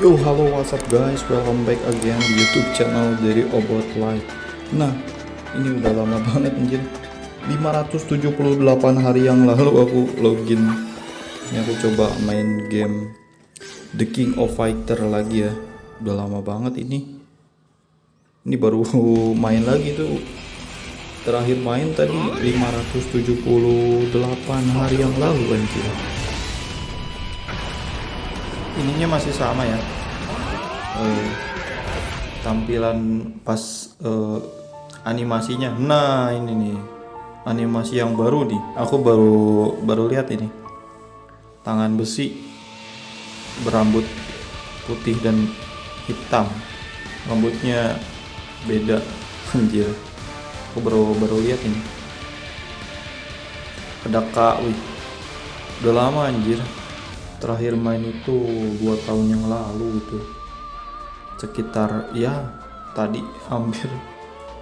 Yo halo what's up guys? Welcome back again di youtube channel dari Obot Live. Nah ini udah lama banget anjir. 578 hari yang lalu aku login. Ini aku coba main game The King of Fighter lagi ya. Udah lama banget ini. Ini baru main lagi tuh. Terakhir main tadi 578 hari yang lalu anjir ininya masih sama ya. Eh, tampilan pas eh, animasinya. Nah ini nih. Animasi yang baru nih. Aku baru baru lihat ini. Tangan besi berambut putih dan hitam. Rambutnya beda. Anjir. Aku baru baru lihat ini. Ada kak wih. Udah lama anjir terakhir main itu dua tahun yang lalu itu. Sekitar ya tadi hampir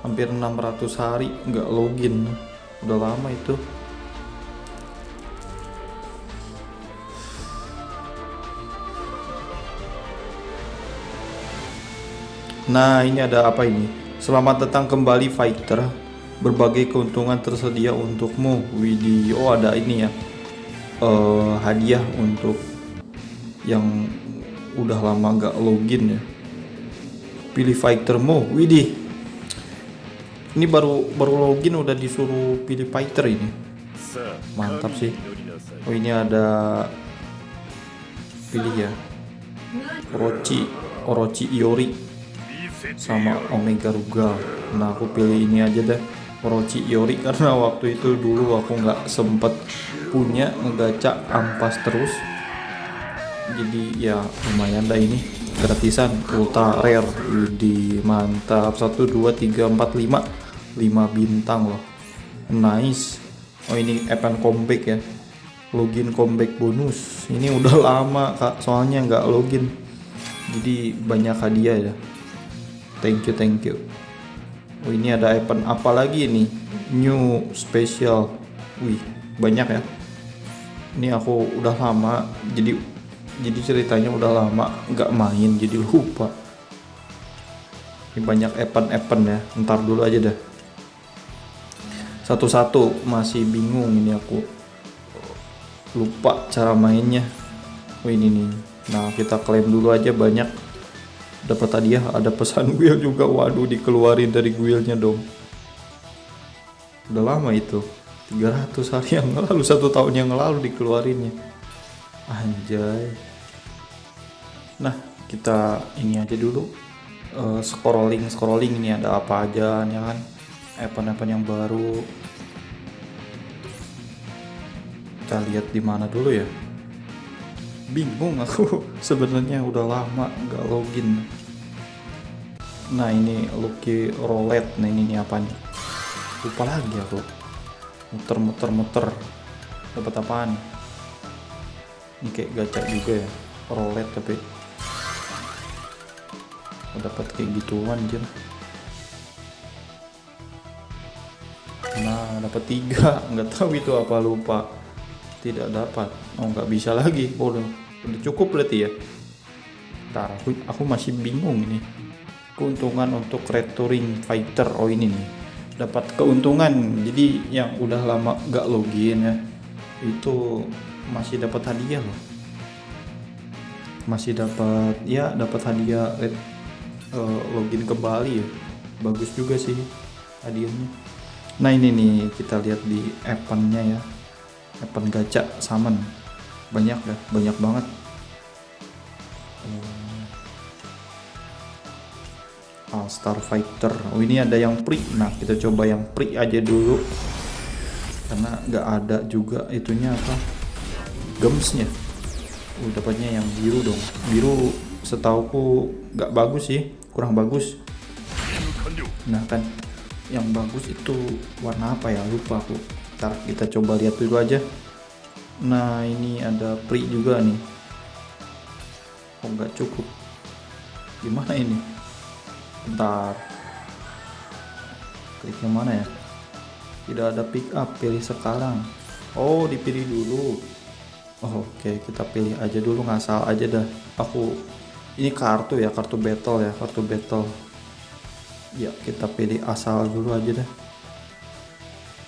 hampir 600 hari nggak login. Udah lama itu. Nah ini ada apa ini? Selamat datang kembali fighter. Berbagai keuntungan tersedia untukmu. Widih Oh ada ini ya. Uh, hadiah untuk yang udah lama gak login ya. Pilih fighter mo widih. Ini baru baru login udah disuruh pilih fighter ini. Mantap sih. Oh ini ada pilih ya. Orochi Orochi Iori sama Omega Rugal nah aku pilih ini aja deh Orochi Iori. Karena waktu itu dulu aku nggak sempet punya ngegaca ampas terus jadi ya lumayan dah ini. Gratisan ultra rare di mantap. 1 2 3 4 5 5 bintang loh. Nice. Oh ini event comeback ya. Login comeback bonus. Ini udah lama kak soalnya nggak login. Jadi banyak hadiah ya. Thank you thank you. Oh ini ada event apa lagi nih? New special. Wih banyak ya. Ini aku udah lama jadi jadi ceritanya udah lama nggak main jadi lupa. Ini banyak event-event ya ntar dulu aja dah satu-satu masih bingung ini aku. Lupa cara mainnya. Oh ini nih. Nah kita klaim dulu aja banyak. Dapat hadiah ada pesan guild juga. Waduh dikeluarin dari guildnya dong. Udah lama itu. 300 hari yang lalu satu tahun yang lalu dikeluarinnya anjay. Nah kita ini aja dulu. Uh, scrolling scrolling ini ada apa aja ya kan? Event-event yang baru. Kita lihat di mana dulu ya? Bingung aku. Sebenarnya udah lama nggak login. Nah ini Lucky Roulette nah ini, ini apa nih? Lupa lagi aku. Muter muter muter. Dapat apaan ini kayak gacha juga ya roulette tapi dapat kayak gituan aja nah dapat tiga nggak tahu itu apa lupa. Tidak dapat. Oh nggak bisa lagi. Oh, udah udah cukup berarti ya? Ntar aku, aku masih bingung ini. Keuntungan untuk returing fighter. Oh ini nih. Dapat keuntungan. Jadi yang udah lama gak login ya itu masih dapat hadiah loh. Masih dapat ya dapat hadiah uh, login kembali ya. Bagus juga sih hadiahnya. Nah ini nih kita lihat di eventnya ya. Event gacha summon. Banyak ya banyak banget. All Star Fighter. Oh ini ada yang free. Nah kita coba yang free aja dulu. Karena nggak ada juga itunya apa gemsnya. Uh, dapatnya yang biru dong. Biru setauku nggak bagus sih kurang bagus. Nah kan yang bagus itu warna apa ya? Lupa aku. Ntar kita coba lihat dulu aja. Nah ini ada free juga nih. Oh nggak cukup? Gimana ini? Bentar. Klik yang mana ya? Tidak ada pick up pilih sekarang. Oh dipilih dulu oh, oke okay. kita pilih aja dulu ngasal aja dah. Aku ini kartu ya kartu battle ya kartu battle. Ya kita pilih asal dulu aja dah.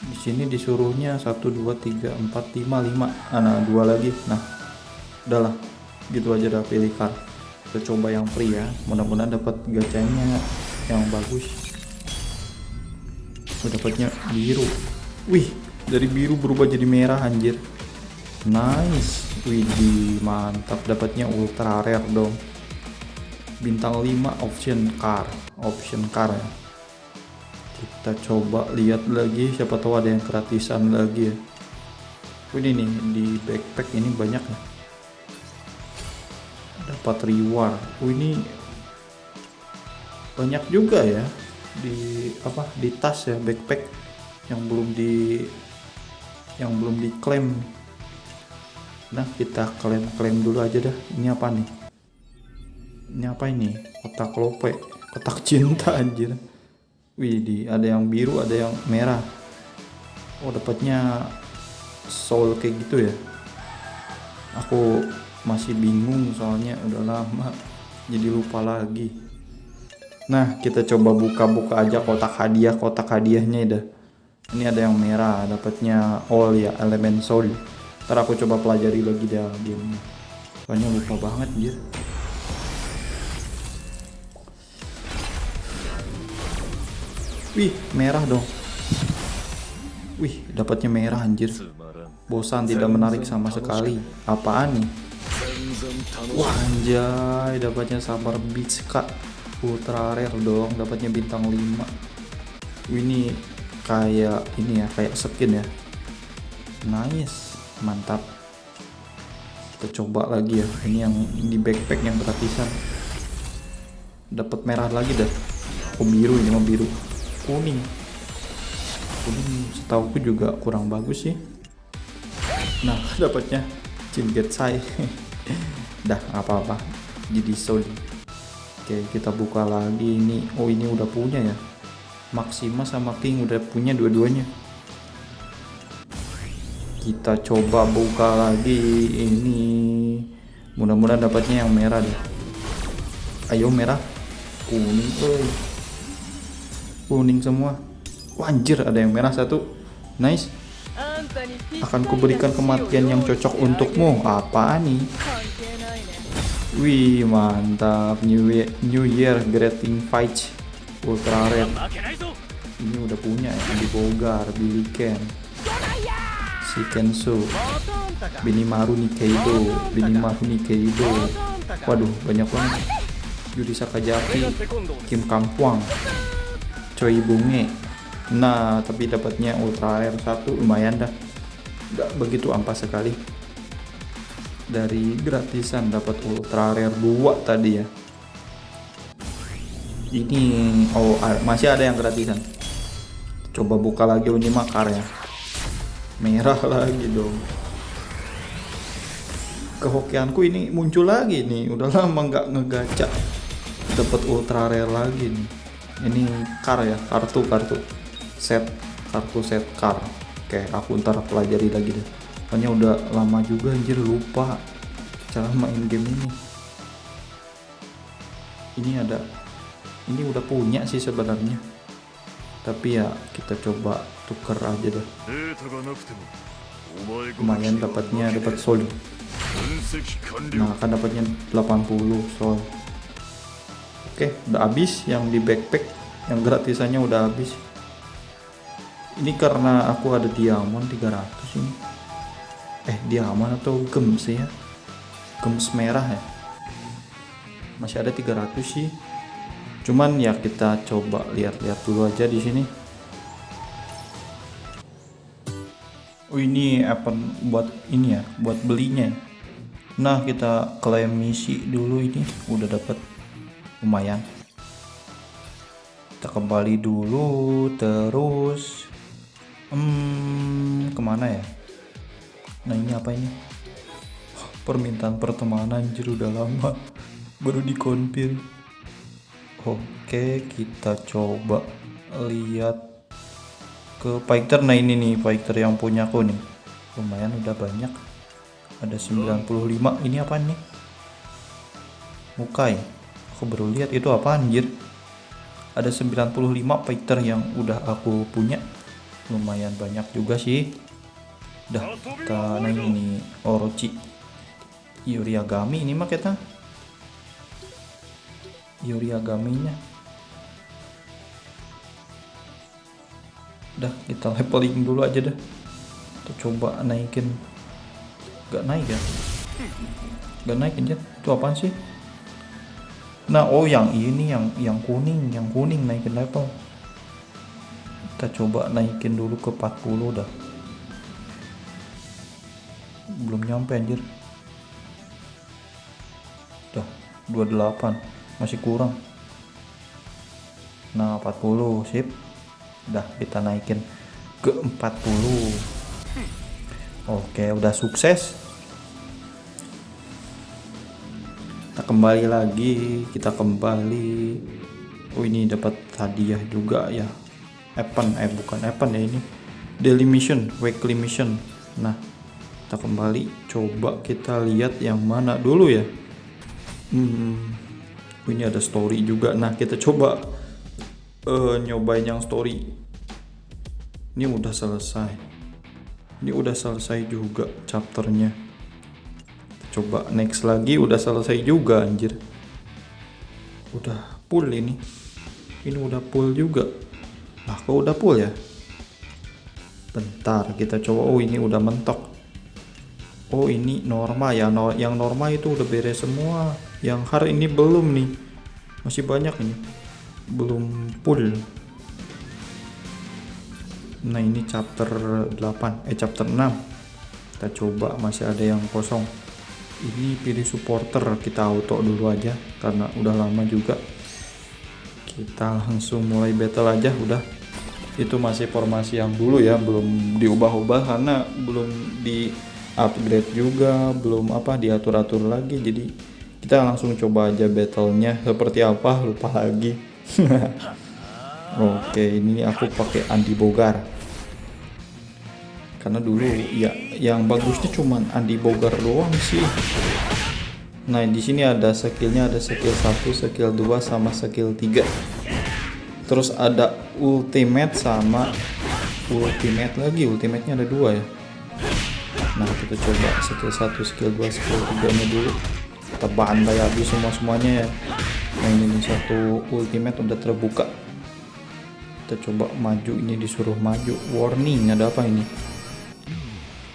Di sini disuruhnya 1 2 3 4 5 5 nah dua lagi. Nah udahlah gitu aja dah pilih card kita coba yang free ya. Mudah-mudahan dapat gacanya yang bagus. Dapatnya biru. Wih dari biru berubah jadi merah anjir nice. Wih mantap. Dapatnya ultra rare dong. Bintang 5 option car. Option car ya. Kita coba lihat lagi. Siapa tahu ada yang gratisan lagi ya. Ini nih di backpack ini banyak ya. Dapat reward. Oh, ini banyak juga ya. Di apa di tas ya backpack yang belum di yang belum diklaim nah kita klaim klaim dulu aja dah. Ini apa nih? Ini apa ini? Kotak lope kotak cinta anjir. Wih di ada yang biru ada yang merah. Oh dapatnya soul kayak gitu ya? Aku masih bingung soalnya udah lama jadi lupa lagi. Nah kita coba buka-buka aja kotak hadiah kotak hadiahnya dah. Ini ada yang merah dapatnya all ya elemen soul ntar aku coba pelajari lagi dah game soalnya lupa banget dia Wih, merah dong. Wih, dapatnya merah anjir. Bosan tidak menarik sama sekali. Apaan nih? Wah anjay, dapatnya sabar beach kak. Ultra rare dong, dapatnya bintang 5. Wih, ini kayak ini ya, kayak skin ya. Nice, mantap. Kita coba lagi ya. Ini yang di backpack yang gratisan. Dapat merah lagi dah. Oh biru ini mah biru kuning kuning setauku juga kurang bagus sih nah dapatnya cinget saya dah apa-apa jadi soul oke kita buka lagi ini oh ini udah punya ya Maxima sama King udah punya dua-duanya kita coba buka lagi ini. Mudah-mudahan dapatnya yang merah deh. Ayo merah. Kuning oh kuning semua. Wanjir ada yang merah satu. Nice. Akan kuberikan kematian yang cocok untukmu. Apa nih? Wih mantap. New year, new year greeting fight ultra red. Ini udah punya ya di Bogar Billy Ken si Kensu Binimaru Nikeido Binimaru Nikeido waduh banyak banget. Yuri Sakajaki Kim Kang Kwang coy bunge. Nah tapi dapatnya ultra air satu lumayan dah. Nggak begitu ampas sekali. Dari gratisan dapat ultra rare 2 tadi ya. Ini oh masih ada yang gratisan. Coba buka lagi ini makar ya merah lagi dong. Kehokianku ini muncul lagi nih. Udah lama nggak ngegaca dapat ultra rare lagi nih. Ini car ya kartu kartu. Set kartu set car oke aku ntar pelajari lagi deh. Soalnya udah lama juga anjir lupa cara main game ini. Ini ada ini udah punya sih sebenarnya tapi ya kita coba tuker aja deh lumayan dapatnya dapat soul nah kan dapatnya 80 soul Oke, udah habis yang di backpack, yang gratisannya udah habis. Ini karena aku ada diamond 300 ini. Eh, diamond atau gems ya? Gems merah ya. Masih ada 300 sih. Cuman ya kita coba lihat-lihat dulu aja di sini. Oh ini apa buat ini ya, buat belinya. Nah kita klaim misi dulu ini. Udah dapat lumayan. Kita kembali dulu terus hmm ke mana ya? Nah ini apa ini? Permintaan pertemanan anjir udah lama. Baru dikonfir oke kita coba lihat ke fighter. Nah ini nih fighter yang punya aku nih. Lumayan udah banyak. Ada 95 ini apa nih? Mukai. Aku baru lihat itu apa anjir? Ada 95 fighter yang udah aku punya. Lumayan banyak juga sih. Udah kita naik ini Orochi Yuriagami ini mah kita Yuriagaminya udah kita leveling dulu aja deh kita coba naikin. Gak naik ya? Gak naik aja itu apaan sih? Nah oh yang ini yang yang kuning yang kuning naikin level. Kita coba naikin dulu ke 40 dah. Belum nyampe anjir udah 28 masih kurang. Nah 40 sip. Udah kita naikin ke 40 oke udah sukses. Kita kembali lagi kita kembali. Oh ini dapat hadiah juga ya. Evan eh bukan Evan ya ini. Daily mission weekly mission. Nah kita kembali. Coba kita lihat yang mana dulu ya. Hmm, ini ada story juga. Nah kita coba uh, nyobain yang story. Ini udah selesai. Ini udah selesai juga chapternya. Coba next lagi udah selesai juga anjir. Udah full ini. Ini udah full juga. Nah kok udah full ya? Bentar kita coba. Oh ini udah mentok. Oh ini norma ya. No, yang norma itu udah beres semua yang hard ini belum nih. Masih banyak ini. Belum full. Nah ini chapter 8 eh chapter 6 kita coba masih ada yang kosong. Ini pilih supporter kita auto dulu aja karena udah lama juga. Kita langsung mulai battle aja udah. Itu masih formasi yang dulu ya belum diubah-ubah karena belum di upgrade juga belum apa diatur-atur lagi. Jadi kita langsung coba aja battlenya. Seperti apa? Lupa lagi. Oke ini aku pakai Andi Bogar. Karena dulu ya yang bagusnya cuman Andi Bogar doang sih. Nah di sini ada skillnya ada skill 1 skill 2 sama skill 3 terus ada ultimate sama ultimate lagi. Ultimate nya ada dua ya. Nah kita coba skill 1 skill 2 skill 3 nya dulu kita bantai habis semua semuanya ya. Nah ini satu ultimate udah terbuka. Kita coba maju ini disuruh maju. Warning ada apa ini?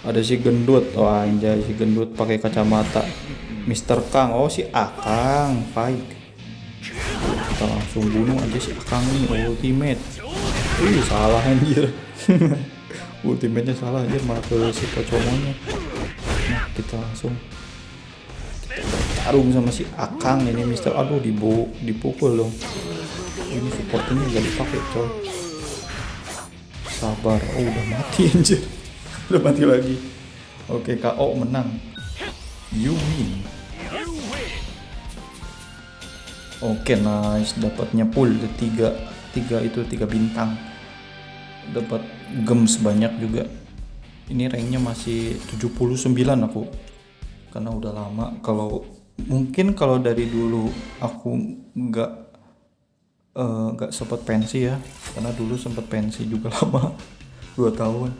Ada si gendut. Oh anjay si gendut pakai kacamata. Mister Kang. Oh si Akang baik kita langsung bunuh aja si Akang ini ultimate. Ih salah anjir. Ultimate nya salah anjir ke si pocomonya. Nah kita langsung tarung sama si Akang ini Mister. Aduh dibu dipukul dong. Ini supportnya gak dipakai coy. Sabar. Oh udah mati anjir. Udah mati lagi. Oke KO menang. You win. Oke nice. Dapatnya full. Tiga tiga itu tiga bintang. Dapat gems banyak juga. Ini ranknya masih 79 aku. Karena udah lama kalau mungkin kalau dari dulu aku nggak eh, nggak uh, sempat pensi ya. Karena dulu sempat pensi juga lama dua tahun.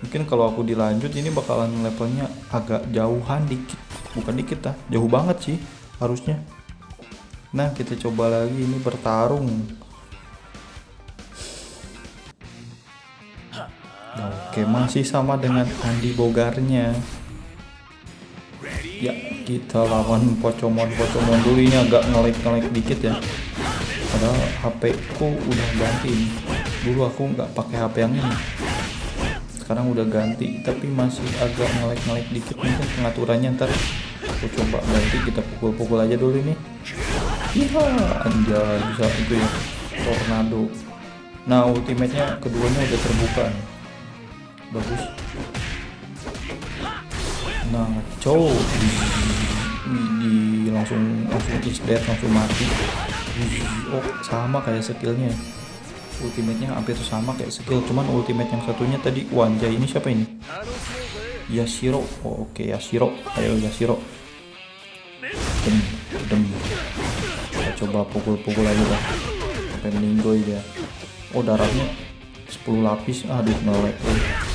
Mungkin kalau aku dilanjut ini bakalan levelnya agak jauhan dikit. Bukan dikit lah jauh banget sih harusnya. Nah kita coba lagi ini bertarung. Nah, oke masih sama dengan Andi Bogarnya. Ya kita lawan pocomon-pocomon dulu. Ini agak ngelik-ngelik dikit ya. Padahal HP ku udah ganti dulu aku nggak pakai HP yang ini. Sekarang udah ganti tapi masih agak ngelek-ngelek dikit. Mungkin pengaturannya ntar aku coba ganti. Kita pukul-pukul aja dulu ini. Iya anjay bisa itu ya. Tornado. Nah ultimate nya keduanya udah terbuka nih. Bagus nah cow di, langsung langsung is dead langsung mati. Oh sama kayak skillnya. Ultimate-nya hampir sama kayak skill cuman ultimate yang satunya tadi Wanja. Ini siapa ini? Yashiro. Oh, oke okay, Yashiro. Ayo Yashiro. Dem dem. Coba pukul-pukul aja lah sampai meninggoy dia. Oh darahnya 10 lapis. Aduh hmm,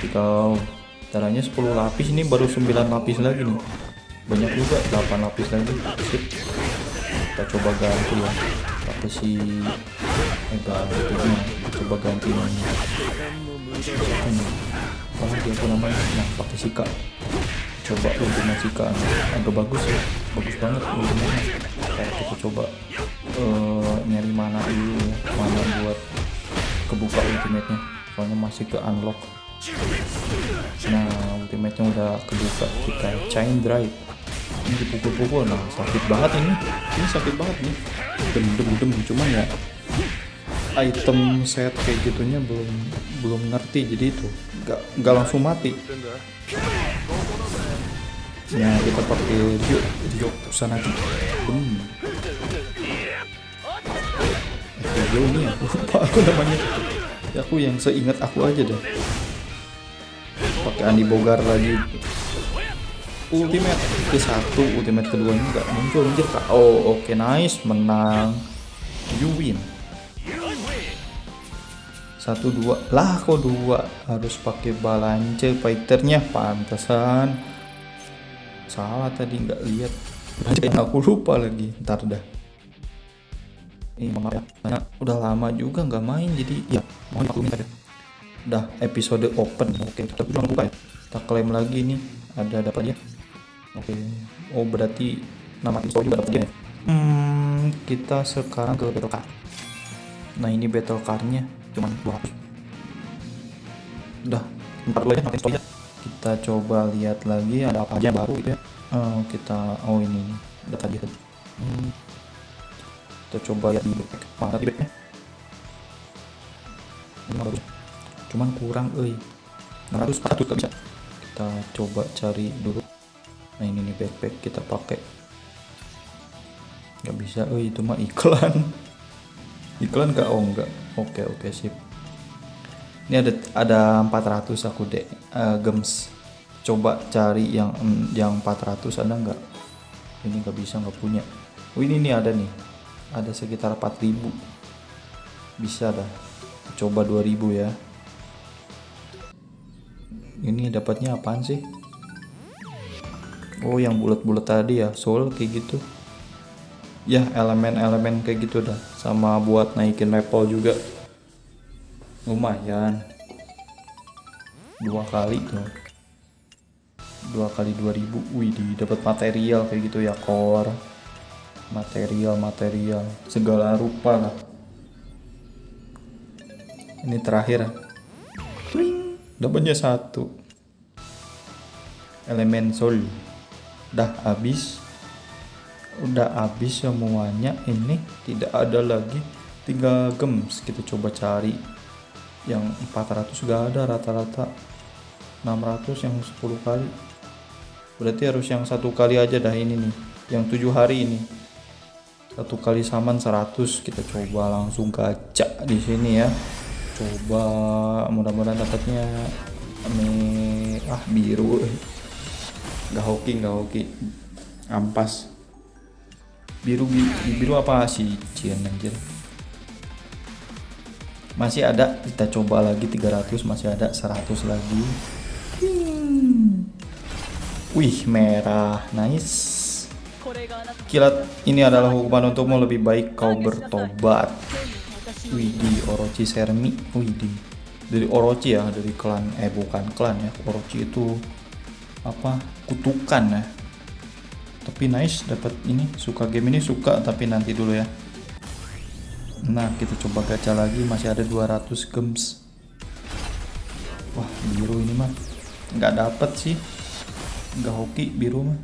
mati kau darahnya 10 lapis ini baru 9 lapis lagi nih. Banyak juga 8 lapis lagi. Sip kita coba ganti ya. Pakai si ganti kita coba ganti ini. Apa lagi aku namanya? Nah pakai sika. Coba ultimate sika. Agak bagus ya. Bagus banget ultimate kayak kita coba uh, nyari mana dulu ya mana buat kebuka ultimate nya soalnya masih ke unlock nah ultimate nya udah kebuka. Kita chain drive. Ini dipukul-pukul. Nah sakit banget ini. Ini sakit banget nih. Dem dem dem cuman ya item set kayak gitunya belum belum ngerti. Jadi itu nggak nggak langsung mati. Ya kita pakai Ryo Ryo Kusanagi hmm. Ryo ini aku lupa aku namanya. Ya aku yang seingat aku aja deh pakai Andi Bogar lagi. Ultimate ke satu ultimate kedua ini nggak muncul anjir kak. Oh oke okay, nice menang. You win. Satu dua. Lah kok dua? Harus pakai balance fighternya. Pantesan. Salah tadi nggak lihat. Aku lupa lagi. Ntar dah. Ini maaf ya. Udah lama juga nggak main jadi ya mohon minta udah episode open oke kita buka ya kita klaim lagi nih ada dapat ya Oke. Oh berarti nama install juga dapat ya. Hmm, kita sekarang ke battle card. Nah ini battle cardnya cuma dua Udah, empat dulu aja nama install Kita coba lihat lagi ada apa aja baru gitu ya. Oh, kita oh ini udah tadi. Hmm. Kita coba lihat di backpack. Mana di backnya? Cuman kurang, euy. 600 400 gak bisa. Kita coba cari dulu. Nah ini nih backpack kita pakai. Nggak bisa oh itu mah iklan. Iklan gak oh enggak oke oke sip. Ini ada ada 400 aku deh uh, gems. Coba cari yang yang 400 ada nggak? Ini nggak bisa nggak punya. Oh ini nih ada nih. Ada sekitar 4000 bisa dah. Coba 2000 ya ini dapatnya apaan sih? Oh yang bulat-bulat tadi ya soul kayak gitu. Ya elemen-elemen kayak gitu dah. Sama buat naikin level juga. Lumayan. Dua kali tuh. Dua kali 2000 wih dapat material kayak gitu ya core. Material material. Segala rupa lah. Ini terakhir dapatnya satu. Elemen soul udah habis. Udah habis semuanya. Ini tidak ada lagi. Tinggal gems kita coba cari. Yang 400 gak ada rata-rata. 600 yang 10 kali. Berarti harus yang satu kali aja dah ini nih. Yang tujuh hari ini. Satu kali saman 100 kita coba langsung gacha di sini ya coba mudah-mudahan dapatnya. Ah biru. Nggak hoki nggak hoki. Ampas. Biru biru apa sih cien anjir? Masih ada kita coba lagi 300 masih ada 100 lagi. Hmm. wih merah. Nice. Kilat ini adalah hukuman untukmu. Lebih baik kau bertobat wih di Orochi Sermi. Wih di dari Orochi ya dari klan eh bukan klan ya. Orochi itu apa? Kutukan ya. Tapi nice dapat ini suka game ini suka tapi nanti dulu ya. Nah kita coba gacha lagi masih ada 200 gems. Wah biru ini mah nggak dapat sih. Nggak hoki biru mah.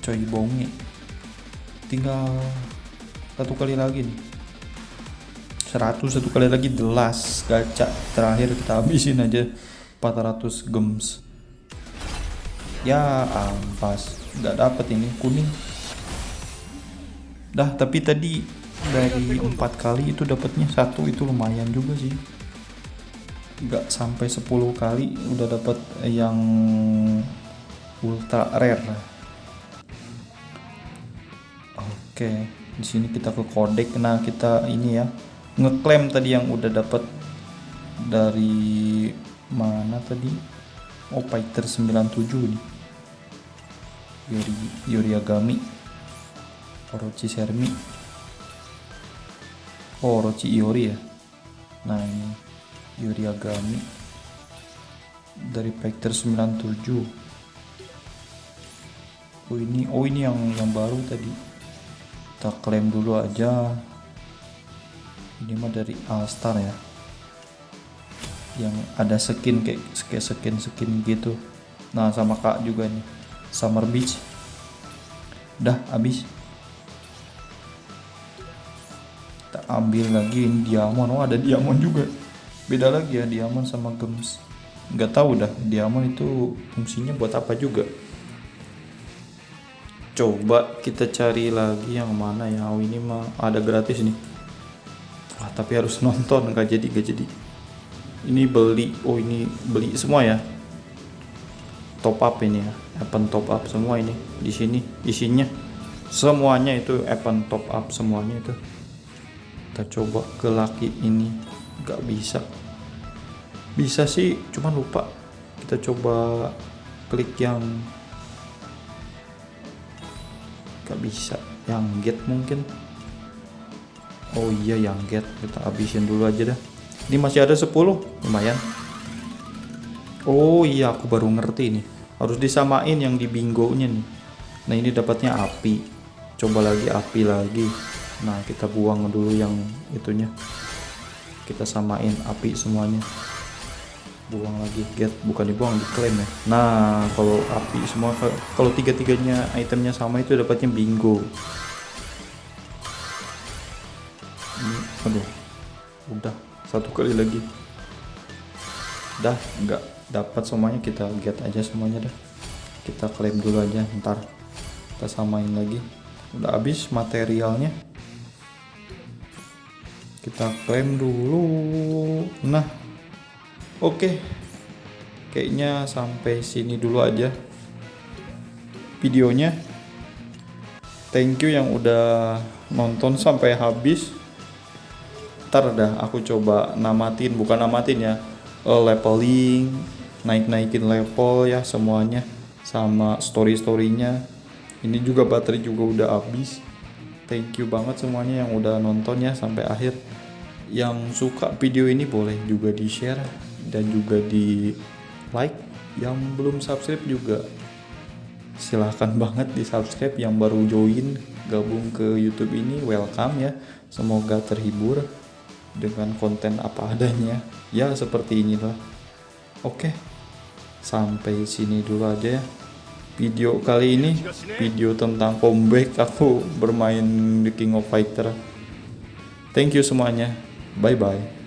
Coy bongi tinggal satu kali lagi nih. 100 satu kali lagi jelas gacha terakhir kita habisin aja. 400 gems. Ya ampas nggak dapet ini kuning. Dah tapi tadi dari empat kali itu dapatnya satu itu lumayan juga sih. Nggak sampai 10 kali udah dapat yang ultra rare. Oke di sini kita ke kodek nah kita ini ya ngeklaim tadi yang udah dapat dari mana tadi? Oh fighter 97 nih. Yuri Yuri Agami. Orochi Sermi. Oh Orochi Iori ya? Nah ini Yuri Agami dari Factor 97 oh ini oh ini yang yang baru tadi kita klaim dulu aja. Ini mah dari Alstar ya. Yang ada skin kayak kayak skin skin gitu. Nah sama kak juga nih. Summer Beach. Dah habis. Kita ambil lagi ini diamond. Oh ada diamond juga. Beda lagi ya diamond sama gems. Nggak tahu dah diamond itu fungsinya buat apa juga coba kita cari lagi yang mana ya. Oh ini mah ada gratis nih. Wah, tapi harus nonton nggak jadi nggak jadi. Ini beli oh ini beli semua ya. Top up ini ya Appen top up semua ini. Di sini isinya semuanya itu Appen top up semuanya itu. Kita coba ke laki ini nggak bisa. Bisa sih cuman lupa. Kita coba klik yang gak bisa. Yang get mungkin. Oh iya yang get. Kita habisin dulu aja dah. Ini masih ada 10 lumayan. Oh iya aku baru ngerti nih. Harus disamain yang di bingo nya nih. Nah ini dapatnya api. Coba lagi api lagi. Nah kita buang dulu yang itunya. Kita samain api semuanya buang lagi get bukan dibuang diklaim ya. Nah kalau api semua kalau tiga tiganya itemnya sama itu dapatnya bingo. Ini aduh udah satu kali lagi. Dah nggak dapat semuanya kita get aja semuanya dah. Kita klaim dulu aja ntar kita samain lagi. Udah habis materialnya. Kita klaim dulu. Nah Oke, kayaknya sampai sini dulu aja videonya. Thank you yang udah nonton sampai habis. Ntar dah aku coba namatin, bukan namatin ya, uh, leveling, naik-naikin level ya semuanya, sama story-storynya. Ini juga baterai juga udah habis. Thank you banget semuanya yang udah nonton ya sampai akhir. Yang suka video ini boleh juga di share dan juga di like yang belum subscribe juga. Silahkan banget di subscribe yang baru join gabung ke YouTube ini welcome ya. Semoga terhibur dengan konten apa adanya. Ya seperti inilah. Oke sampai sini dulu aja ya. Video kali ini video tentang comeback aku bermain The King of Fighter. Thank you semuanya. Bye bye